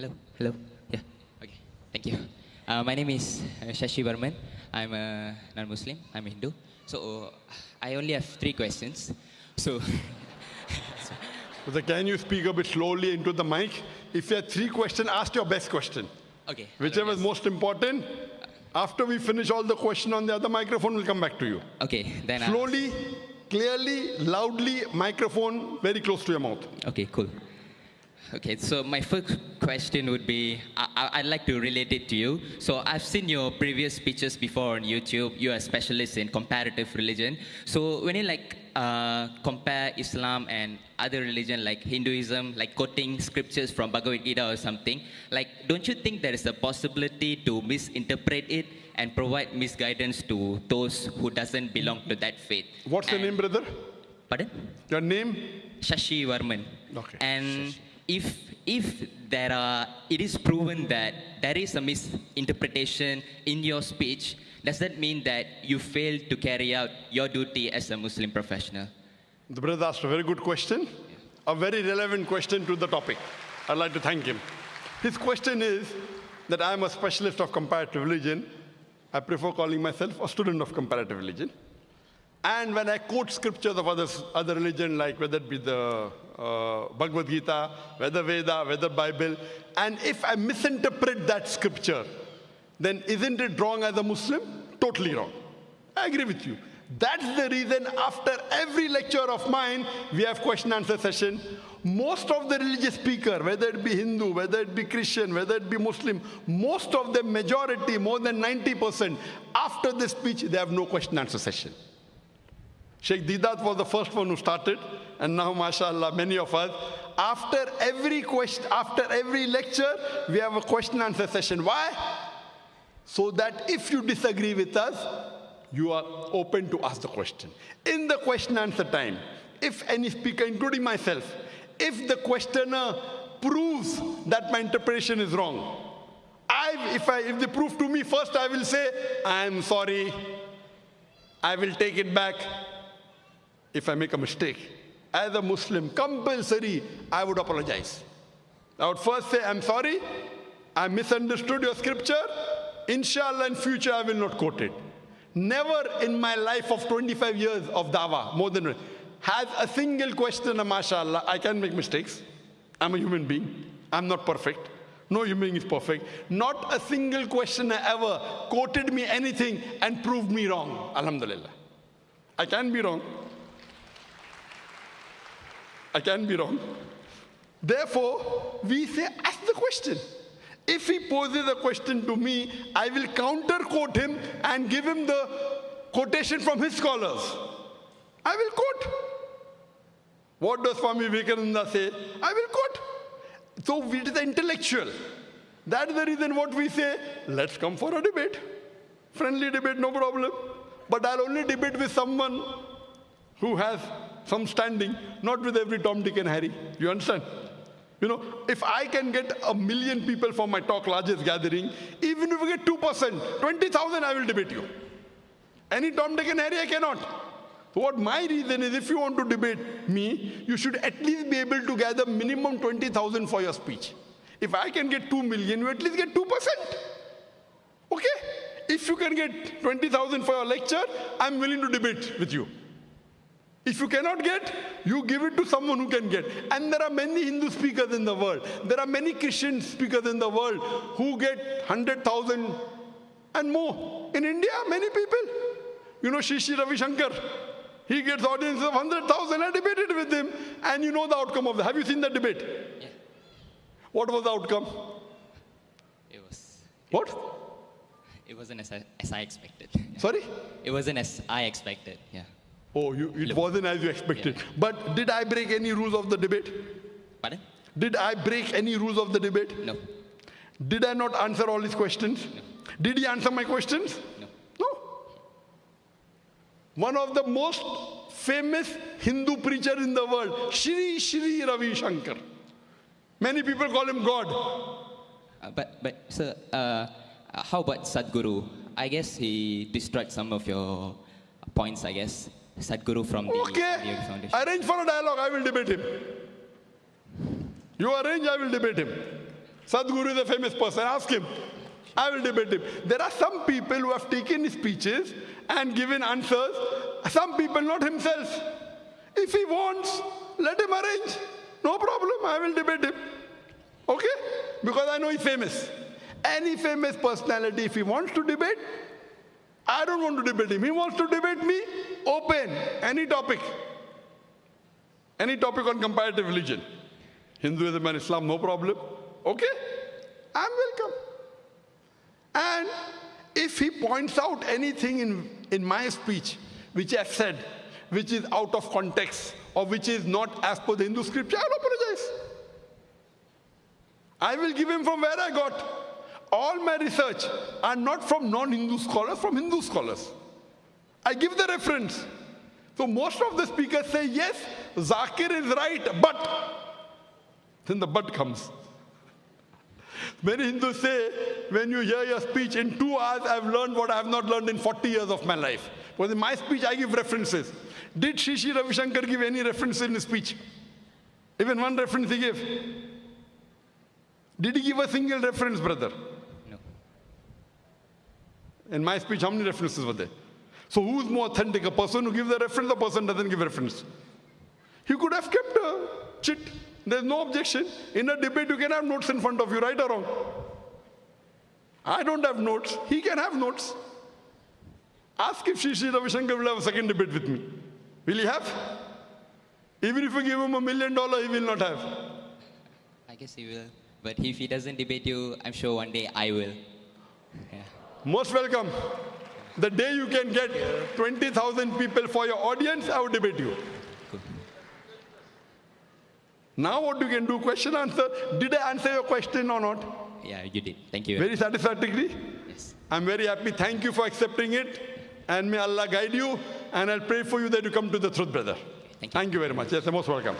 Hello, hello. Yeah, okay. Thank you. Uh, my name is uh, Shashi Varman. I'm a non-Muslim. I'm a Hindu. So I only have three questions. So So can you speak a bit slowly into the mic? If you have three questions, ask your best question. okay. Whichever is most important. After we finish all the question on the other microphone, we'll come back to you. Okay, then. Uh, Slowly, clearly, loudly, microphone very close to your mouth. Okay, cool. Okay, so my first question would be I, I'd like to relate it to you. So I've seen your previous speeches before on YouTube. You're a specialist in comparative religion. So when you like uh, compare Islam and other religion like Hinduism, like quoting scriptures from Bhagavad Gita or something, like don't you think there is a possibility to misinterpret it and provide misguidance to those who doesn't belong to that faith? What's your name, brother? Pardon? Your name? Shashi Varman. Okay, And if if there are, it is proven that there is a misinterpretation in your speech, does that mean that you failed to carry out your duty as a Muslim professional? The brother asked a very good question, a very relevant question to the topic. I'd like to thank him. His question is that I'm a specialist of comparative religion. I prefer calling myself a student of comparative religion. And when I quote scriptures of others, other religion, like whether it be the uh, Bhagavad Gita, whether Veda, whether Bible, and if I misinterpret that scripture, then isn't it wrong as a Muslim? Totally wrong. I agree with you. That's the reason after every lecture of mine, we have question answer session. Most of the religious speaker, whether it be Hindu, whether it be Christian, whether it be Muslim, most of the majority, more than 90%, after the speech, they have no question answer session. Sheikh Deedat was the first one who started, and now, mashallah, many of us, after every question, after every lecture, we have a question answer session. Why? So that if you disagree with us, you are open to ask the question. In the question answer time, if any speaker, including myself, if the questioner proves that my interpretation is wrong, I, if, I, if they prove to me first, I will say, I'm sorry, I will take it back if I make a mistake. As a Muslim, compulsory, I would apologize. I would first say, I'm sorry, I misunderstood your scripture. Inshallah, in future, I will not quote it. Never in my life of 25 years of dawah, more than has a single question, mashallah, I can make mistakes. I'm a human being. I'm not perfect. No human being is perfect. Not a single questioner ever quoted me anything and proved me wrong. Alhamdulillah. I can be wrong. I can be wrong. Therefore, we say, ask the question. If he poses a question to me, I will counter quote him and give him the quotation from his scholars. I will quote. What does Swami Vivekananda say? I will quote. So it is intellectual. That's the reason what we say, let's come for a debate. Friendly debate, no problem. But I'll only debate with someone who has some standing, not with every Tom, Dick, and Harry. You understand? You know, if I can get a million people for my talk, largest gathering, even if we get 2%, 20,000, I will debate you. Any Tom, Dick, and Harry, I cannot. So what my reason is, if you want to debate me, you should at least be able to gather minimum 20,000 for your speech. If I can get 2 million, you at least get 2%. Okay? If you can get 20,000 for your lecture, I'm willing to debate with you. If you cannot get, you give it to someone who can get. And there are many Hindu speakers in the world. There are many Christian speakers in the world who get 100,000 and more. In India, many people. You know, Shri Shri Ravi Shankar. He gets audiences of 100,000. I debated with him. And you know the outcome of that. Have you seen that debate? Yeah. What was the outcome? It was. What? It wasn't as I, as I expected. Sorry? It wasn't as I expected. Yeah. Oh, you, it wasn't as you expected. But did I break any rules of the debate? Pardon? Did I break any rules of the debate? No. Did I not answer all his questions? Did he answer my questions? No. No. One of the most famous Hindu preacher in the world, Shri Shri Ravi Shankar. Many people call him God. Uh, but but sir, uh, uh, how about Sadhguru? I guess he destroyed some of your points. I guess Sadhguru from the Okay. Foundation. Arrange for a dialogue, I will debate him. You arrange, I will debate him. Sadhguru is a famous person. Ask him. I will debate him. There are some people who have taken speeches and given answers. Some people, not himself. If he wants, let him arrange. No problem. I will debate him. Okay? Because I know he's famous. Any famous personality, if he wants to debate, I don't want to debate him. He wants to debate me, open, any topic. Any topic on comparative religion. Hinduism and Islam, no problem. Okay? I'm welcome. And if he points out anything in, in my speech which I've said, which is out of context, or which is not as per the Hindu scripture, I'll apologize. I will give him from where I got. All my research are not from non-Hindu scholars, from Hindu scholars. I give the reference. So most of the speakers say, yes, Zakir is right, but. Then the but comes. Many Hindus say, when you hear your speech, in two hours I've learned what I have not learned in 40 years of my life. Because in my speech I give references. Did Sri Ravi Shankar give any reference in his speech? Even one reference he gave. Did he give a single reference, brother? In my speech, how many references were there? So who's more authentic, a person who gives the reference or a person doesn't give reference? He could have kept a chit. There's no objection. In a debate, you can have notes in front of you, right or wrong. I don't have notes. He can have notes. Ask if Sri Sri Ravi Shankar will have a second debate with me. Will he have? Even if you give him a million dollars, he will not have. I guess he will. But if he doesn't debate you, I'm sure one day I will. Most welcome. The day you can get 20,000 people for your audience, I will debate you. Now what you can do, question answer. Did I answer your question or not? Yeah, you did. Thank you. Very satisfactorily? Yes. I'm very happy. Thank you for accepting it. And may Allah guide you. And I'll pray for you that you come to the truth, brother. Thank you. Thank you very much. Yes, you're most welcome.